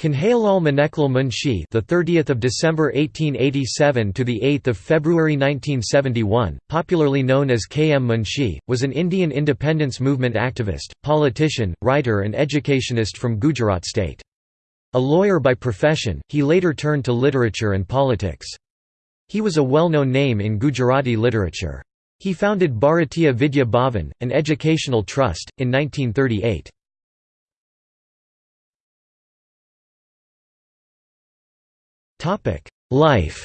Kanaiyalal Maneklal Munshi, the 30th of December 1887 to the 8th of February 1971, popularly known as K. M. Munshi, was an Indian independence movement activist, politician, writer and educationist from Gujarat state. A lawyer by profession, he later turned to literature and politics. He was a well-known name in Gujarati literature. He founded Bharatiya Vidya Bhavan, an educational trust, in 1938. Life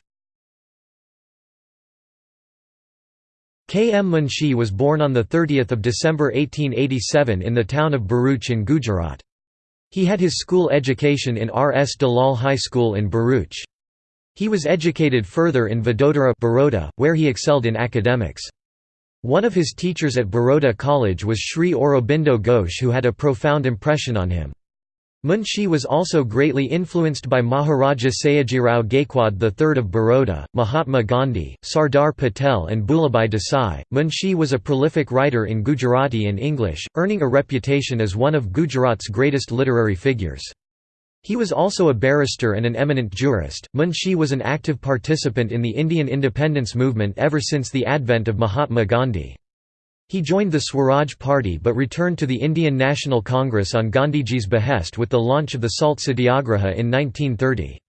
K. M. Munshi was born on 30 December 1887 in the town of Bharuch in Gujarat. He had his school education in R. S. Dalal High School in Bharuch. He was educated further in Vadodara Baroda, where he excelled in academics. One of his teachers at Baroda College was Sri Aurobindo Ghosh who had a profound impression on him. Munshi was also greatly influenced by Maharaja Sayajirao Gaikwad III of Baroda, Mahatma Gandhi, Sardar Patel, and Bhulabhai Desai. Munshi was a prolific writer in Gujarati and English, earning a reputation as one of Gujarat's greatest literary figures. He was also a barrister and an eminent jurist. Munshi was an active participant in the Indian independence movement ever since the advent of Mahatma Gandhi. He joined the Swaraj Party but returned to the Indian National Congress on Gandhiji's behest with the launch of the Salt Satyagraha in 1930.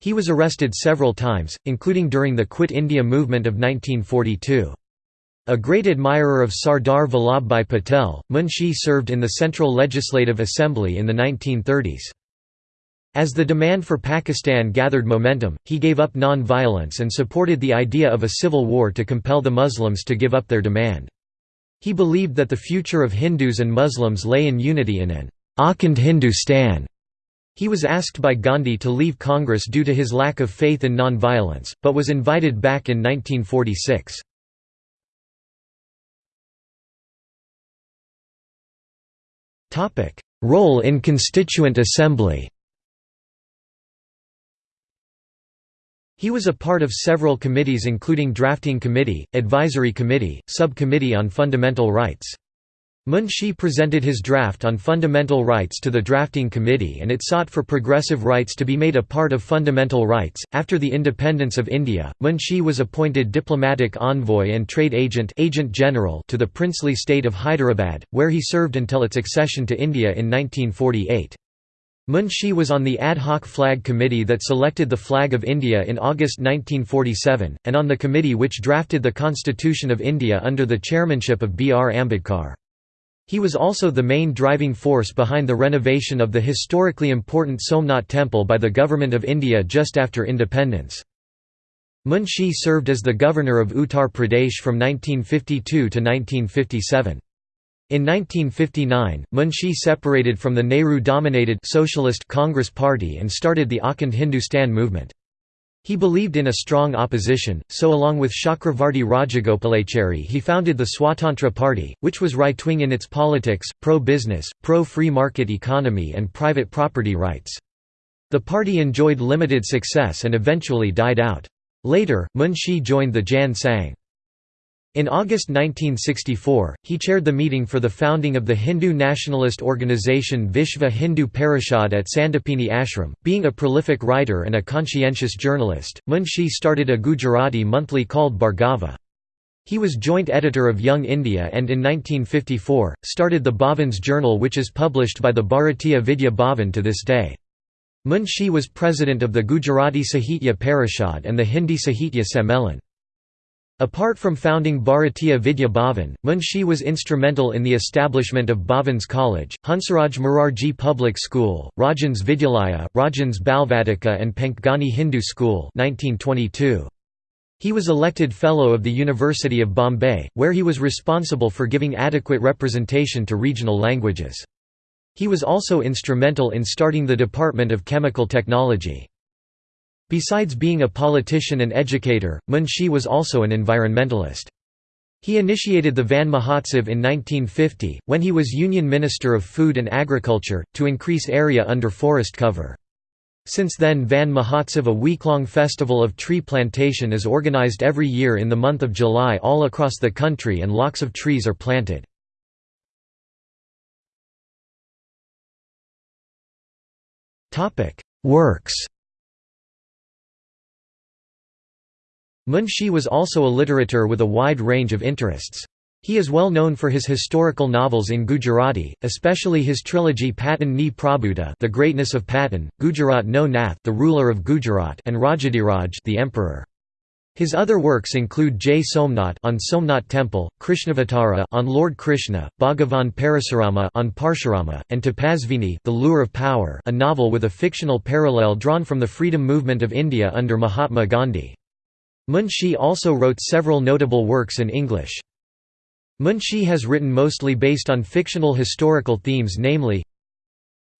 He was arrested several times, including during the Quit India movement of 1942. A great admirer of Sardar Vallabhbhai Patel, Munshi served in the Central Legislative Assembly in the 1930s. As the demand for Pakistan gathered momentum, he gave up non-violence and supported the idea of a civil war to compel the Muslims to give up their demand. He believed that the future of Hindus and Muslims lay in unity in an Akhand Hindustan. He was asked by Gandhi to leave Congress due to his lack of faith in non-violence, but was invited back in 1946. Role in Constituent Assembly He was a part of several committees including Drafting Committee, Advisory Committee, Sub-Committee on Fundamental Rights. Munshi presented his draft on fundamental rights to the drafting committee and it sought for progressive rights to be made a part of fundamental rights. After the independence of India, Munshi was appointed diplomatic envoy and trade agent, agent general to the princely state of Hyderabad, where he served until its accession to India in 1948. Munshi was on the ad hoc flag committee that selected the flag of India in August 1947, and on the committee which drafted the Constitution of India under the chairmanship of B. R. Ambedkar. He was also the main driving force behind the renovation of the historically important Somnath Temple by the Government of India just after independence. Munshi served as the governor of Uttar Pradesh from 1952 to 1957. In 1959, Munshi separated from the Nehru-dominated Socialist Congress Party and started the Akhand Hindustan movement. He believed in a strong opposition, so along with Chakravarti Rajagopalachari he founded the Swatantra Party, which was right-wing in its politics, pro-business, pro-free market economy and private property rights. The party enjoyed limited success and eventually died out. Later, Munshi joined the Jan Sangh. In August 1964, he chaired the meeting for the founding of the Hindu nationalist organization Vishva Hindu Parishad at Sandipani Ashram. Being a prolific writer and a conscientious journalist, Munshi started a Gujarati monthly called Bhargava. He was joint editor of Young India and in 1954, started the Bhavan's Journal which is published by the Bharatiya Vidya Bhavan to this day. Munshi was president of the Gujarati Sahitya Parishad and the Hindi Sahitya Sammelan. Apart from founding Bharatiya Vidya Bhavan, Munshi was instrumental in the establishment of Bhavan's College, Hansaraj Morarji Public School, Rajhans Vidyalaya, Rajhans Balvatika and Panchgani Hindu School 1922. He was elected Fellow of the University of Bombay, where he was responsible for giving adequate representation to regional languages. He was also instrumental in starting the Department of Chemical Technology. Besides being a politician and educator, Munshi was also an environmentalist. He initiated the Van Mahotsav in 1950, when he was Union Minister of Food and Agriculture, to increase area under forest cover. Since then Van Mahotsav a week-long festival of tree plantation is organized every year in the month of July all across the country and lots of trees are planted. Works Munshi was also a literateur with a wide range of interests. He is well known for his historical novels in Gujarati, especially his trilogy Patan ni Prabhuta The Greatness of Patan, Gujarat no Nath The Ruler of Gujarat and Rajadiraj The Emperor. His other works include Jai Somnath on Somnath Temple, Krishnavatara on Lord Krishna, Bhagavan Parasurama on Parshurama, and Tapasvini The Lure of Power a novel with a fictional parallel drawn from the freedom movement of India under Mahatma Gandhi. Munshi also wrote several notable works in English. Munshi has written mostly based on fictional historical themes namely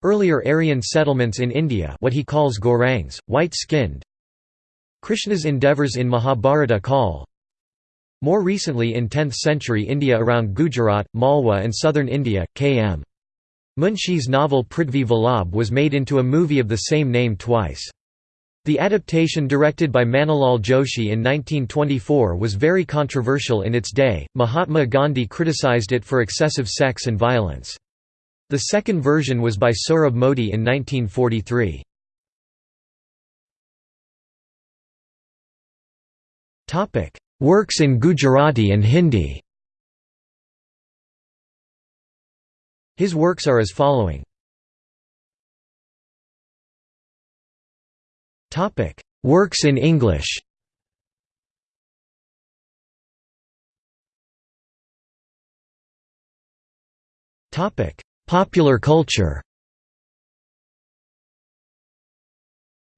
Earlier Aryan settlements in India what he calls Gorangs, white-skinned, Krishna's endeavours in Mahabharata Kal More recently in 10th century India around Gujarat, Malwa and southern India, K.M. Munshi's novel Prithvi Vallabh was made into a movie of the same name twice. The adaptation directed by Manilal Joshi in 1924 was very controversial in its day, Mahatma Gandhi criticized it for excessive sex and violence. The second version was by Sohrab Modi in 1943. Topic: Works in Gujarati and Hindi. His works are as following. Topic: Works in English. Topic: Popular culture.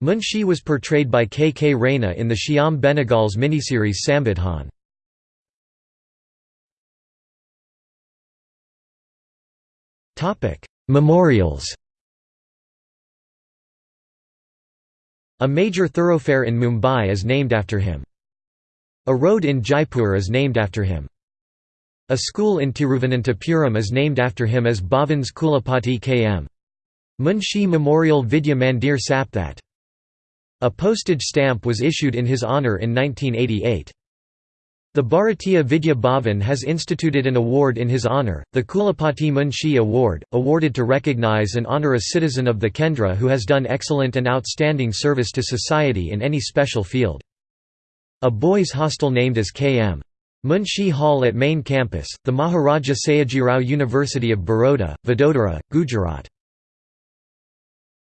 Munshi was portrayed by K. K. Raina in the Shyam Benegal's miniseries Samvidhaan. Memorials A major thoroughfare in Mumbai is named after him. A road in Jaipur is named after him. A school in Tiruvananthapuram is named after him as Bhavan's Kulapati K.M. Munshi Memorial Vidya Mandir Sapthat. A postage stamp was issued in his honour in 1988. The Bharatiya Vidya Bhavan has instituted an award in his honour, the Kulapati Munshi Award, awarded to recognise and honour a citizen of the Kendra who has done excellent and outstanding service to society in any special field. A boys' hostel named as K.M. Munshi Hall at main campus, the Maharaja Sayajirao University of Baroda, Vadodara, Gujarat.